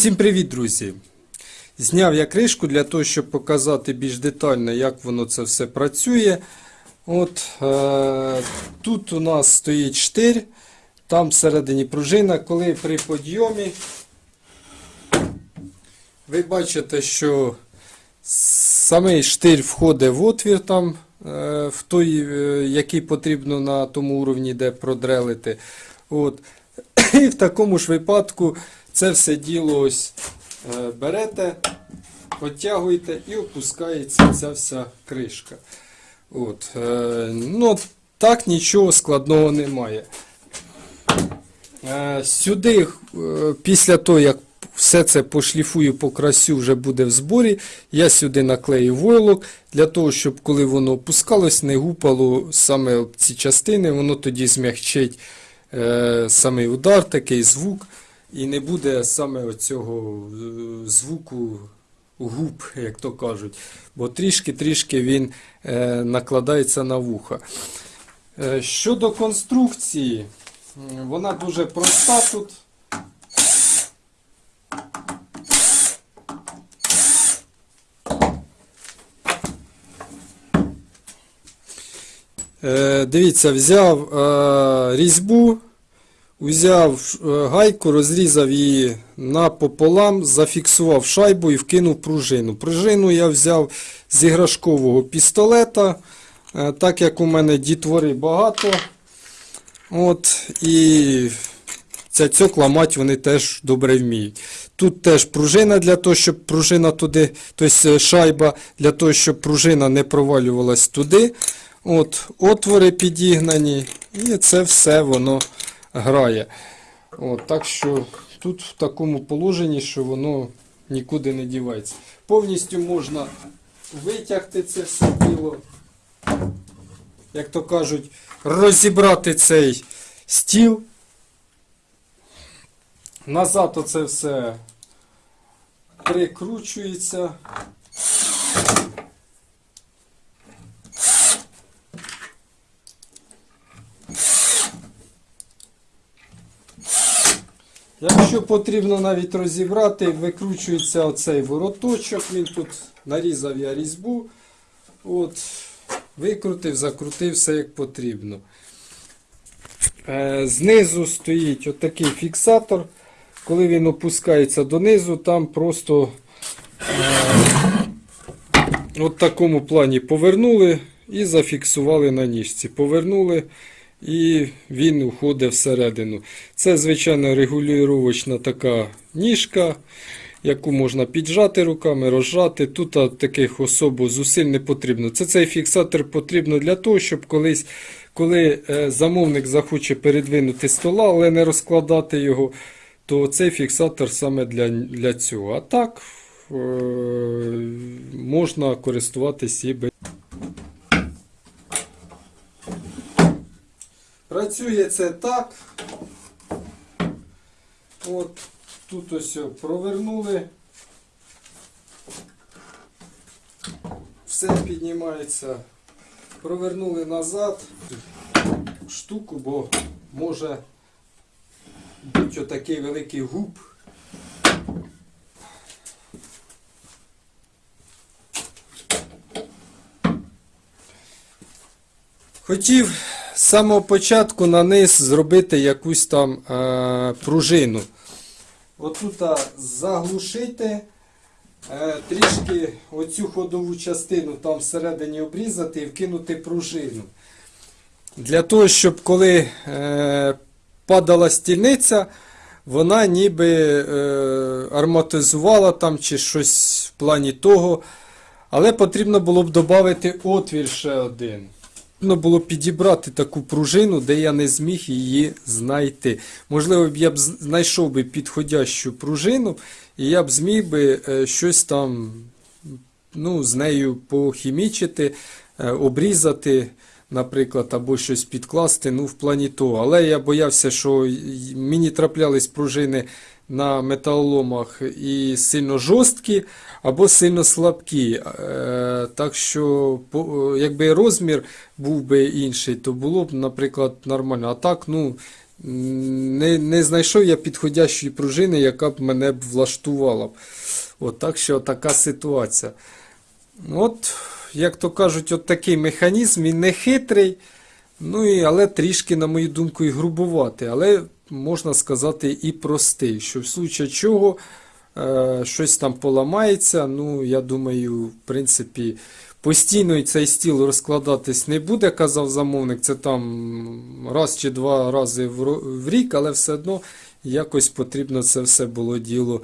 Всім привіт, друзі! Зняв я кришку для того, щоб показати більш детально, як воно це все працює. От, е, тут у нас стоїть штир, там всередині пружина. Коли при підйомі ви бачите, що самий штир входить в отвір, там, е, в той, е, який потрібно на тому уровні, де продрелити. От. І в такому ж випадку це все діло ось е, берете, підтягуєте і опускається ця вся кришка. От, е, ну, так нічого складного немає. Е, сюди, після того, як все це пошліфую, покрасю, вже буде в зборі, я сюди наклею войлок, для того, щоб коли воно опускалось, не гупало саме ці частини, воно тоді змягчить самий удар, такий звук, і не буде саме оцього е, звуку губ, як то кажуть. Бо трішки-трішки він е, накладається на вуха. Е, щодо конструкції, вона дуже проста тут. Дивіться, взяв різьбу, взяв е, гайку, розрізав її напополам, зафіксував шайбу і вкинув пружину. Пружину я взяв з іграшкового пістолета, е, так як у мене дітвори багато. От, і цяцьок ламати вони теж добре вміють. Тут теж пружина для того, щоб пружина туди, тобто шайба для того, щоб пружина не провалювалась туди. От, Отвори підігнані, і це все воно грає. От, Так що тут в такому положенні, що воно нікуди не дівається. Повністю можна витягти це все діло, як то кажуть, розібрати цей стіл. Назад оце все прикручується. Якщо потрібно навіть розібрати, викручується оцей вороточок, він тут нарізав я різьбу. От, Викрутив, закрутив все як потрібно. Е, знизу стоїть отакий фіксатор. Коли він опускається донизу, там просто е, от такому плані повернули і зафіксували на ніжці. Повернули і він уходить всередину. Це, звичайно, регулювачна така ніжка, яку можна піджати руками, розжати. Тут таких особо зусиль не потрібно. Це цей фіксатор потрібно для того, щоб колись, коли е, замовник захоче передвинути стола, але не розкладати його, то цей фіксатор саме для, для цього. А так е, можна користуватися і без. Працює це так. От тут ось провернули. Все піднімається. Провернули назад штуку, бо може бути отакий великий губ. Хотів з самого початку на низ зробити якусь там е, пружину. Отут заглушити, е, трішки оцю ходову частину там всередині обрізати і вкинути пружину. Для того, щоб коли е, падала стільниця, вона ніби е, арматизувала там чи щось в плані того. Але потрібно було б додати отвір ще один. Потрібно було підібрати таку пружину, де я не зміг її знайти. Можливо, я б знайшов би підходящу пружину, і я б зміг би е, щось там ну, з нею похімічити, е, обрізати, наприклад, або щось підкласти, ну, в плані того. Але я боявся, що мені траплялись пружини на металоломах і сильно жорсткі або сильно слабкі. Е, Так що, якби розмір був би інший, то було б, наприклад, нормально. А так, ну, не, не знайшов я підходящої пружини, яка б мене б влаштувала. От так що така ситуація. От, як то кажуть, от такий механізм, він не хитрий, ну і, але трішки, на мою думку, і грубувати. Але можна сказати і простий, що в случае чого е, щось там поламається. Ну, я думаю, в принципі, постійно цей стіл розкладатись не буде, казав замовник. Це там раз чи два рази в рік, але все одно якось потрібно це все було діло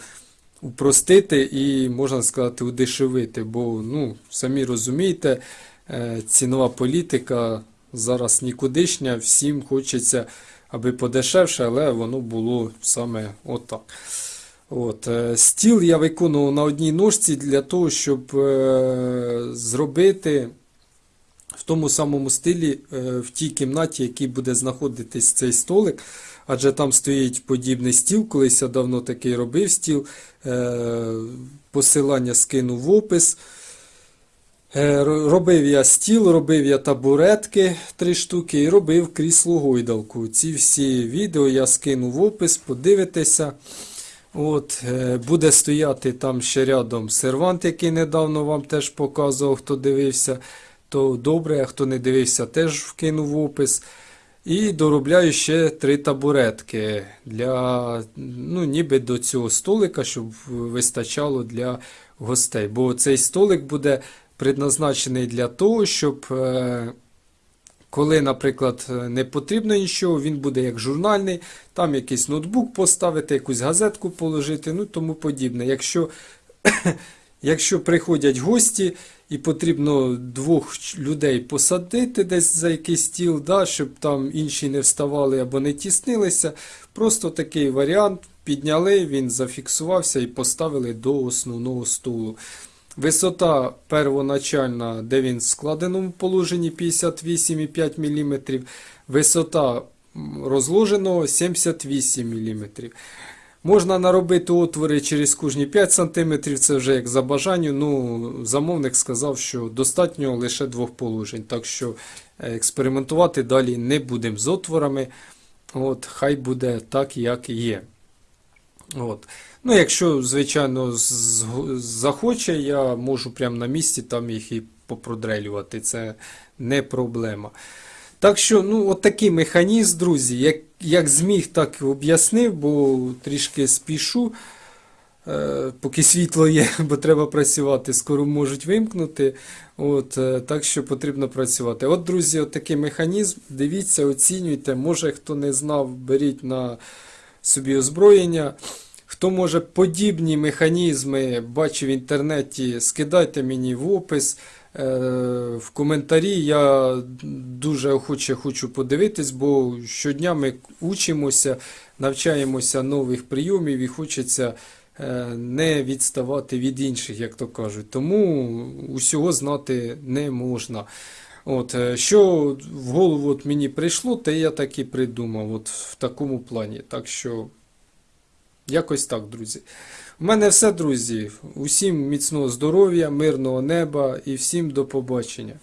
упростити і, можна сказати, удешевити. Бо, ну, самі розумієте, е, цінова політика зараз нікудишня, всім хочеться, аби подешевше, але воно було саме отак. От, е, стіл я виконував на одній ножці для того, щоб е, зробити в тому самому стилі е, в тій кімнаті, якій буде знаходитись цей столик. Адже там стоїть подібний стіл, колись я давно такий робив стіл. Посилання скинув в опис. Е, ро- Робив я стіл, робив я табуретки три штуки і робив крісло гойдалку. Ці всі відео я скину в опис, подивитеся. От, е, буде стояти там ще рядом сервант, який недавно вам теж показував, хто дивився, то добре, а хто не дивився, теж вкинув в опис. І доробляю ще три табуретки для, ну, ніби до цього столика, щоб вистачало для гостей. Бо цей столик буде предназначений для того, щоб е, коли, наприклад, не потрібно нічого, він буде як журнальний, там якийсь ноутбук поставити, якусь газетку положити, ну тому подібне. Якщо, якщо приходять гості і потрібно двох людей посадити десь за якийсь стіл, да, щоб там інші не вставали або не тіснилися, просто такий варіант підняли, він зафіксувався і поставили до основного столу. Висота первоначальна, де він в складеному положенні 58,5 мм. Висота розложеного 78 мм. Можна наробити отвори через кожні 5 см, це вже як за бажанню. Ну, замовник сказав, що достатньо лише двох положень. Так що е, експериментувати далі не будемо з отворами. От, хай буде так, як є. От. Ну, якщо, звичайно, захоче, я можу прямо на місці там їх і попродрелювати. Це не проблема. Так що, ну, от такий механізм, друзі, як, як зміг, так і об'яснив, бо трішки спішу, е, поки світло є, бо треба працювати, скоро можуть вимкнути. От, е, так що потрібно працювати. От, друзі, от такий механізм. Дивіться, оцінюйте. Може, хто не знав, беріть на собі озброєння. Хто може подібні механізми бачив в інтернеті, скидайте мені в опис, е, в коментарі. Я дуже охоче хочу подивитись, бо щодня ми учимося, навчаємося нових прийомів і хочеться е, не відставати від інших, як то кажуть. Тому усього знати не можна. От, е, що в голову от мені прийшло, те я так і придумав, от в такому плані. Так що. Якось так, друзі. У мене все, друзі. Усім міцного здоров'я, мирного неба і всім до побачення.